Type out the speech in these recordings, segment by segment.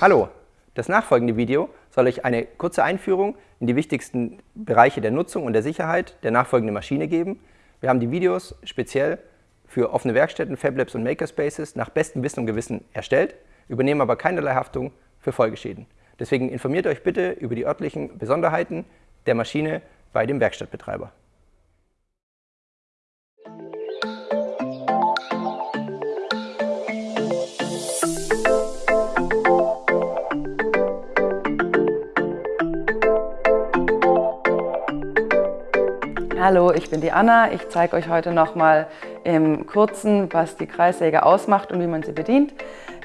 Hallo, das nachfolgende Video soll euch eine kurze Einführung in die wichtigsten Bereiche der Nutzung und der Sicherheit der nachfolgenden Maschine geben. Wir haben die Videos speziell für offene Werkstätten, Fablabs und Makerspaces nach bestem Wissen und Gewissen erstellt, übernehmen aber keinerlei Haftung für Folgeschäden. Deswegen informiert euch bitte über die örtlichen Besonderheiten der Maschine bei dem Werkstattbetreiber. Hallo, ich bin die Anna. Ich zeige euch heute nochmal im Kurzen, was die Kreissäge ausmacht und wie man sie bedient.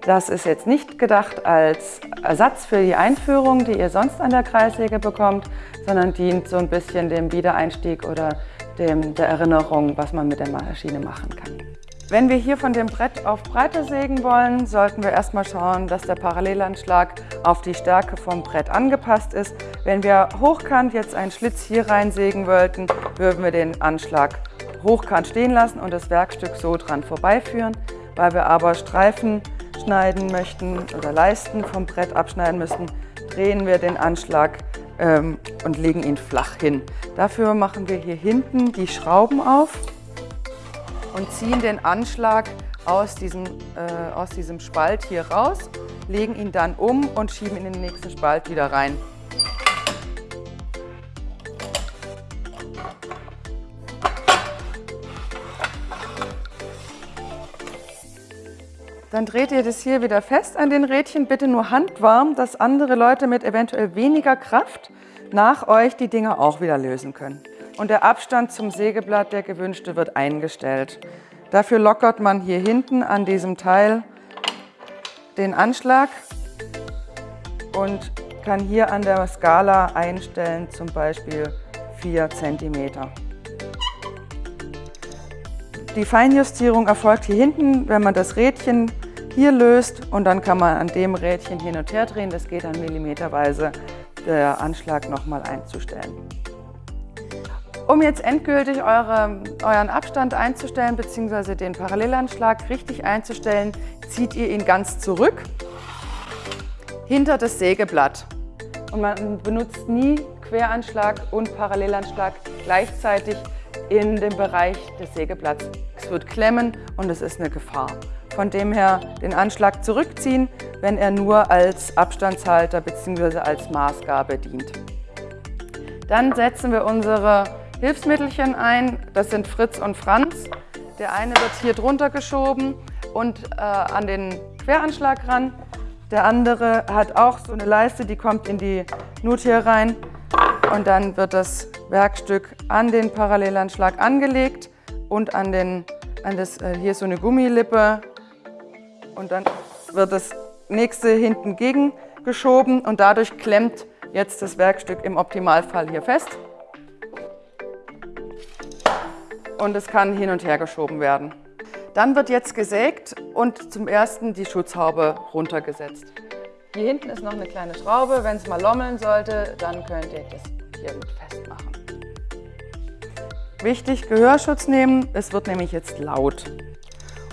Das ist jetzt nicht gedacht als Ersatz für die Einführung, die ihr sonst an der Kreissäge bekommt, sondern dient so ein bisschen dem Wiedereinstieg oder dem, der Erinnerung, was man mit der Maschine machen kann. Wenn wir hier von dem Brett auf Breite sägen wollen, sollten wir erstmal schauen, dass der Parallelanschlag auf die Stärke vom Brett angepasst ist. Wenn wir hochkant jetzt einen Schlitz hier reinsägen wollten, würden wir den Anschlag hochkant stehen lassen und das Werkstück so dran vorbeiführen. Weil wir aber Streifen schneiden möchten oder Leisten vom Brett abschneiden müssen, drehen wir den Anschlag ähm, und legen ihn flach hin. Dafür machen wir hier hinten die Schrauben auf und ziehen den Anschlag aus diesem, äh, aus diesem Spalt hier raus, legen ihn dann um und schieben ihn in den nächsten Spalt wieder rein. Dann dreht ihr das hier wieder fest an den Rädchen, bitte nur handwarm, dass andere Leute mit eventuell weniger Kraft nach euch die Dinger auch wieder lösen können und der Abstand zum Sägeblatt, der gewünschte, wird eingestellt. Dafür lockert man hier hinten an diesem Teil den Anschlag und kann hier an der Skala einstellen, zum Beispiel 4 cm. Die Feinjustierung erfolgt hier hinten, wenn man das Rädchen hier löst und dann kann man an dem Rädchen hin und her drehen. Das geht dann millimeterweise, der Anschlag nochmal einzustellen. Um jetzt endgültig eure, euren Abstand einzustellen bzw. den Parallelanschlag richtig einzustellen, zieht ihr ihn ganz zurück hinter das Sägeblatt. Und man benutzt nie Queranschlag und Parallelanschlag gleichzeitig in dem Bereich des Sägeblatts. Es wird klemmen und es ist eine Gefahr. Von dem her den Anschlag zurückziehen, wenn er nur als Abstandshalter bzw. als Maßgabe dient. Dann setzen wir unsere Hilfsmittelchen ein. Das sind Fritz und Franz. Der eine wird hier drunter geschoben und äh, an den Queranschlag ran. Der andere hat auch so eine Leiste, die kommt in die Nut hier rein. Und dann wird das Werkstück an den Parallelanschlag angelegt und an, den, an das, äh, hier so eine Gummilippe. Und dann wird das nächste hinten gegengeschoben und dadurch klemmt jetzt das Werkstück im Optimalfall hier fest. Und es kann hin und her geschoben werden. Dann wird jetzt gesägt und zum ersten die Schutzhaube runtergesetzt. Hier hinten ist noch eine kleine Schraube. Wenn es mal lommeln sollte, dann könnt ihr das hier mit festmachen. Wichtig, Gehörschutz nehmen, es wird nämlich jetzt laut.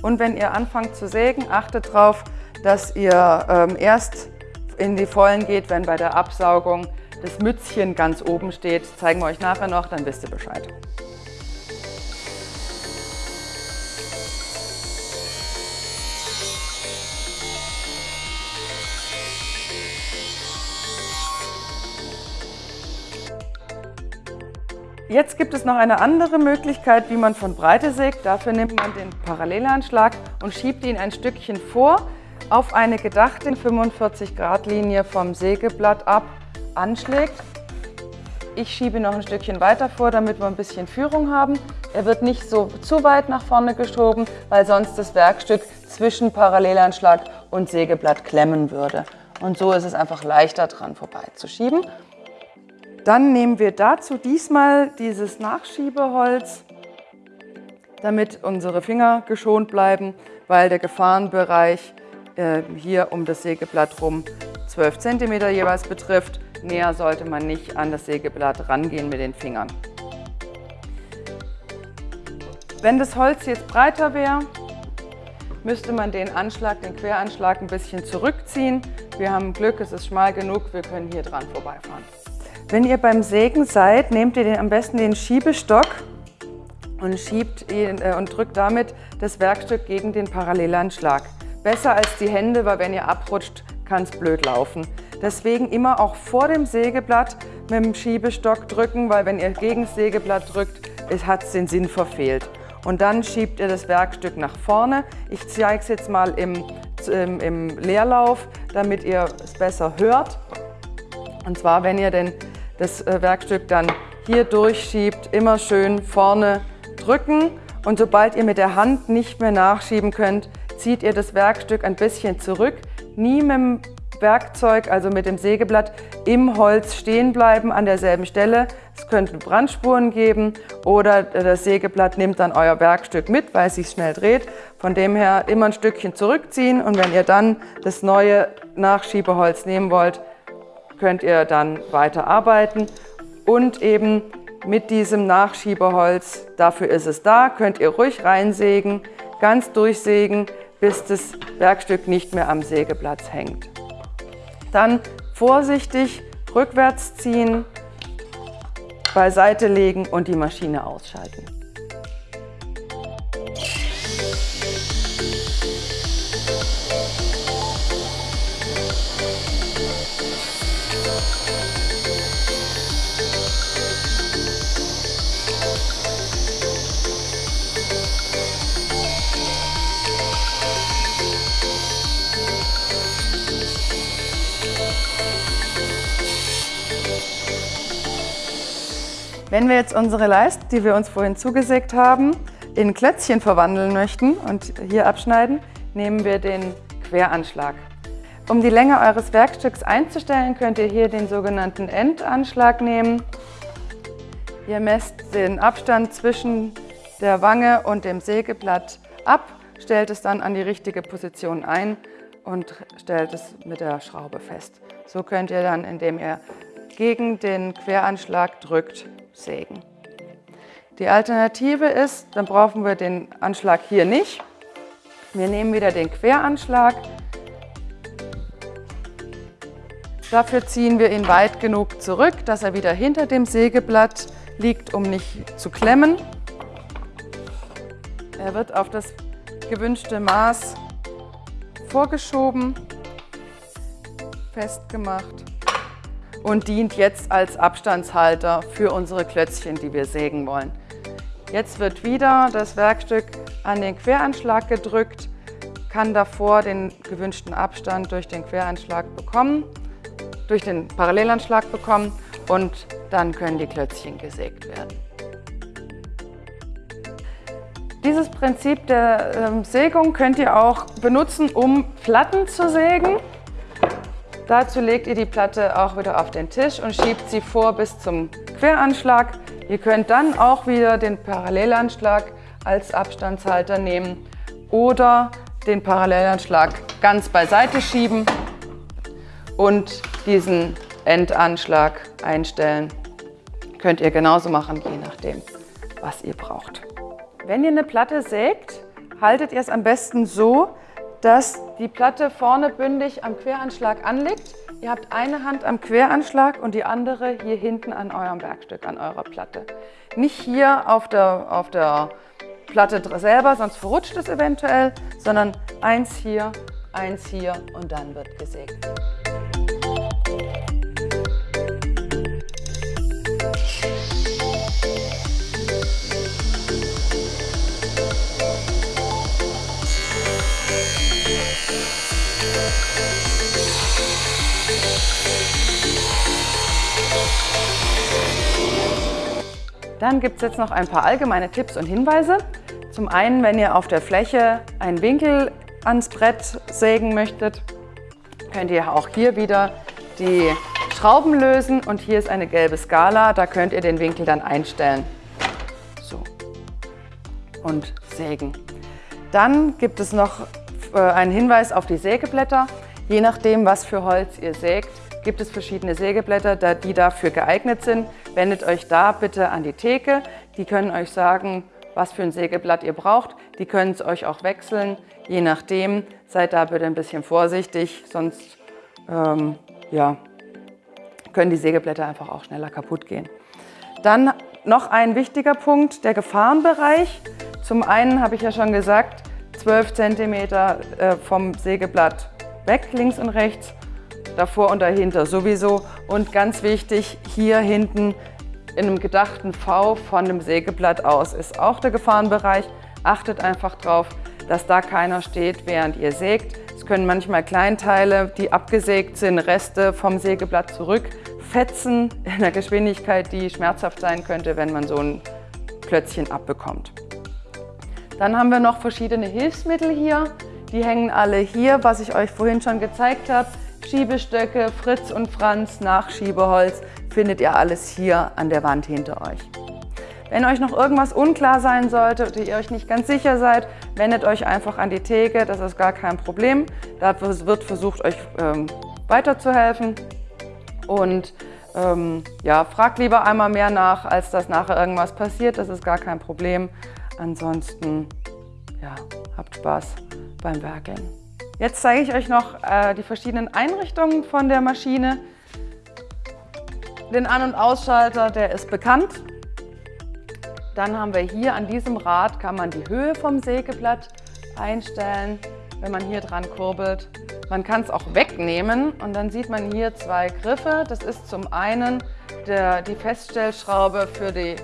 Und wenn ihr anfangt zu sägen, achtet darauf, dass ihr ähm, erst in die Vollen geht, wenn bei der Absaugung das Mützchen ganz oben steht. Zeigen wir euch nachher noch, dann wisst ihr Bescheid. Jetzt gibt es noch eine andere Möglichkeit, wie man von Breite sägt. Dafür nimmt man den Parallelanschlag und schiebt ihn ein Stückchen vor auf eine gedachte 45 Grad Linie vom Sägeblatt ab anschlägt. Ich schiebe noch ein Stückchen weiter vor, damit wir ein bisschen Führung haben. Er wird nicht so zu weit nach vorne geschoben, weil sonst das Werkstück zwischen Parallelanschlag und Sägeblatt klemmen würde. Und so ist es einfach leichter dran vorbeizuschieben. Dann nehmen wir dazu diesmal dieses Nachschiebeholz, damit unsere Finger geschont bleiben, weil der Gefahrenbereich äh, hier um das Sägeblatt rum 12 cm jeweils betrifft. Näher sollte man nicht an das Sägeblatt rangehen mit den Fingern. Wenn das Holz jetzt breiter wäre, müsste man den Anschlag, den Queranschlag ein bisschen zurückziehen, Wir haben Glück, es ist schmal genug, wir können hier dran vorbeifahren. Wenn ihr beim Sägen seid, nehmt ihr den, am besten den Schiebestock und schiebt ihn äh, und drückt damit das Werkstück gegen den Parallelanschlag. Besser als die Hände, weil wenn ihr abrutscht, kann es blöd laufen. Deswegen immer auch vor dem Sägeblatt mit dem Schiebestock drücken, weil wenn ihr gegen das Sägeblatt drückt, hat es den Sinn verfehlt. Und dann schiebt ihr das Werkstück nach vorne. Ich zeige es jetzt mal im, im, im Leerlauf, damit ihr es besser hört. Und zwar, wenn ihr denn das äh, Werkstück dann hier durchschiebt, immer schön vorne drücken. Und sobald ihr mit der Hand nicht mehr nachschieben könnt, zieht ihr das Werkstück ein bisschen zurück. Nie mit dem Werkzeug, also mit dem Sägeblatt, im Holz stehen bleiben an derselben Stelle. Es könnte Brandspuren geben oder das Sägeblatt nimmt dann euer Werkstück mit, weil es sich schnell dreht. Von dem her immer ein Stückchen zurückziehen und wenn ihr dann das neue Nachschiebeholz nehmen wollt, könnt ihr dann weiter arbeiten und eben mit diesem Nachschiebeholz, dafür ist es da, könnt ihr ruhig reinsägen, ganz durchsägen, bis das Werkstück nicht mehr am Sägeplatz hängt. Dann vorsichtig rückwärts ziehen, beiseite legen und die Maschine ausschalten. Wenn wir jetzt unsere Leiste, die wir uns vorhin zugesägt haben, in Klötzchen verwandeln möchten und hier abschneiden, nehmen wir den Queranschlag. Um die Länge eures Werkstücks einzustellen, könnt ihr hier den sogenannten Endanschlag nehmen. Ihr messt den Abstand zwischen der Wange und dem Sägeblatt ab, stellt es dann an die richtige Position ein und stellt es mit der Schraube fest. So könnt ihr dann, indem ihr gegen den Queranschlag drückt, sägen. Die Alternative ist, dann brauchen wir den Anschlag hier nicht. Wir nehmen wieder den Queranschlag. Dafür ziehen wir ihn weit genug zurück, dass er wieder hinter dem Sägeblatt liegt, um nicht zu klemmen. Er wird auf das gewünschte Maß vorgeschoben, festgemacht und dient jetzt als Abstandshalter für unsere Klötzchen, die wir sägen wollen. Jetzt wird wieder das Werkstück an den Queranschlag gedrückt, kann davor den gewünschten Abstand durch den Queranschlag bekommen, durch den Parallelanschlag bekommen und dann können die Klötzchen gesägt werden. Dieses Prinzip der ähm, Sägung könnt ihr auch benutzen, um Platten zu sägen. Dazu legt ihr die Platte auch wieder auf den Tisch und schiebt sie vor bis zum Queranschlag. Ihr könnt dann auch wieder den Parallelanschlag als Abstandshalter nehmen oder den Parallelanschlag ganz beiseite schieben und diesen Endanschlag einstellen. Könnt ihr genauso machen, je nachdem, was ihr braucht. Wenn ihr eine Platte sägt, haltet ihr es am besten so, dass die Platte vorne bündig am Queranschlag anliegt. Ihr habt eine Hand am Queranschlag und die andere hier hinten an eurem Werkstück, an eurer Platte. Nicht hier auf der, auf der Platte selber, sonst verrutscht es eventuell, sondern eins hier, eins hier und dann wird gesägt. Dann gibt es jetzt noch ein paar allgemeine Tipps und Hinweise. Zum einen, wenn ihr auf der Fläche einen Winkel ans Brett sägen möchtet, könnt ihr auch hier wieder die Schrauben lösen und hier ist eine gelbe Skala, da könnt ihr den Winkel dann einstellen. So. Und sägen. Dann gibt es noch äh, einen Hinweis auf die Sägeblätter. Je nachdem, was für Holz ihr sägt, gibt es verschiedene Sägeblätter, die dafür geeignet sind. Wendet euch da bitte an die Theke. Die können euch sagen, was für ein Sägeblatt ihr braucht. Die können es euch auch wechseln, je nachdem. Seid da bitte ein bisschen vorsichtig, sonst ähm, ja, können die Sägeblätter einfach auch schneller kaputt gehen. Dann noch ein wichtiger Punkt, der Gefahrenbereich. Zum einen habe ich ja schon gesagt, 12 cm äh, vom Sägeblatt weg, links und rechts, davor und dahinter sowieso. Und ganz wichtig, hier hinten in einem gedachten V von dem Sägeblatt aus ist auch der Gefahrenbereich. Achtet einfach drauf, dass da keiner steht, während ihr sägt. Es können manchmal Kleinteile, die abgesägt sind, Reste vom Sägeblatt zurückfetzen in einer Geschwindigkeit, die schmerzhaft sein könnte, wenn man so ein Plötzchen abbekommt. Dann haben wir noch verschiedene Hilfsmittel hier. Die hängen alle hier, was ich euch vorhin schon gezeigt habe. Schiebestöcke, Fritz und Franz, Nachschiebeholz, findet ihr alles hier an der Wand hinter euch. Wenn euch noch irgendwas unklar sein sollte oder ihr euch nicht ganz sicher seid, wendet euch einfach an die Theke, das ist gar kein Problem. Da wird versucht, euch ähm, weiterzuhelfen. Und ähm, ja, fragt lieber einmal mehr nach, als dass nachher irgendwas passiert, das ist gar kein Problem. Ansonsten, ja, habt Spaß beim Werkeln. Jetzt zeige ich euch noch äh, die verschiedenen Einrichtungen von der Maschine. Den An- und Ausschalter, der ist bekannt. Dann haben wir hier an diesem Rad, kann man die Höhe vom Sägeblatt einstellen, wenn man hier dran kurbelt. Man kann es auch wegnehmen und dann sieht man hier zwei Griffe. Das ist zum einen der, die Feststellschraube für die,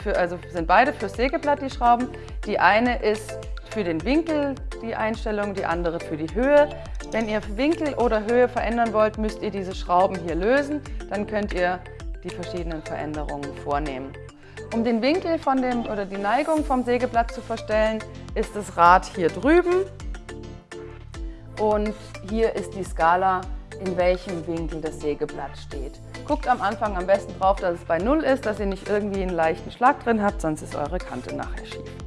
für, also sind beide fürs Sägeblatt die Schrauben. Die eine ist für den Winkel die Einstellung, die andere für die Höhe. Wenn ihr Winkel oder Höhe verändern wollt, müsst ihr diese Schrauben hier lösen. Dann könnt ihr die verschiedenen Veränderungen vornehmen. Um den Winkel von dem, oder die Neigung vom Sägeblatt zu verstellen, ist das Rad hier drüben und hier ist die Skala, in welchem Winkel das Sägeblatt steht. Guckt am Anfang am besten drauf, dass es bei 0 ist, dass ihr nicht irgendwie einen leichten Schlag drin habt, sonst ist eure Kante nachher schief.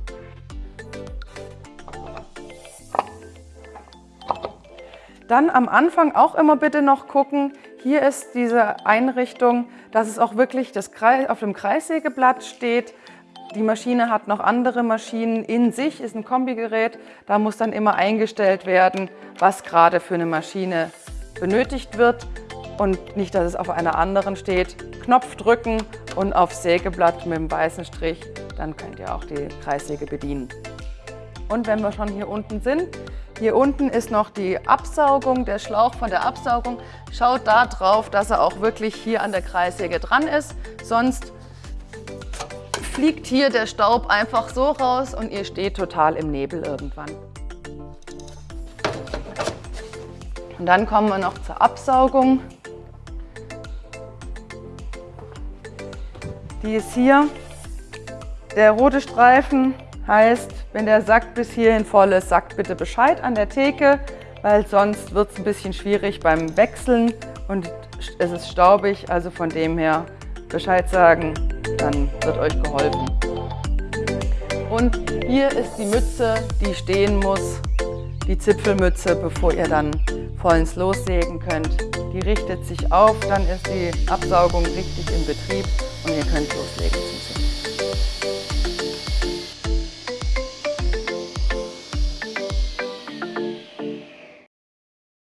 Dann am Anfang auch immer bitte noch gucken, hier ist diese Einrichtung, dass es auch wirklich das Kreis, auf dem Kreissägeblatt steht. Die Maschine hat noch andere Maschinen in sich, ist ein Kombigerät. Da muss dann immer eingestellt werden, was gerade für eine Maschine benötigt wird und nicht, dass es auf einer anderen steht. Knopf drücken und auf Sägeblatt mit dem weißen Strich, dann könnt ihr auch die Kreissäge bedienen. Und wenn wir schon hier unten sind, hier unten ist noch die Absaugung, der Schlauch von der Absaugung. Schaut da drauf, dass er auch wirklich hier an der Kreissäge dran ist. Sonst fliegt hier der Staub einfach so raus und ihr steht total im Nebel irgendwann. Und dann kommen wir noch zur Absaugung. Die ist hier. Der rote Streifen heißt, wenn der Sack bis hierhin voll ist, sagt bitte Bescheid an der Theke, weil sonst wird es ein bisschen schwierig beim Wechseln und es ist staubig, also von dem her Bescheid sagen, dann wird euch geholfen. Und hier ist die Mütze, die stehen muss, die Zipfelmütze, bevor ihr dann vollends lossägen könnt. Die richtet sich auf, dann ist die Absaugung richtig in Betrieb und ihr könnt loslegen zum Zipfen.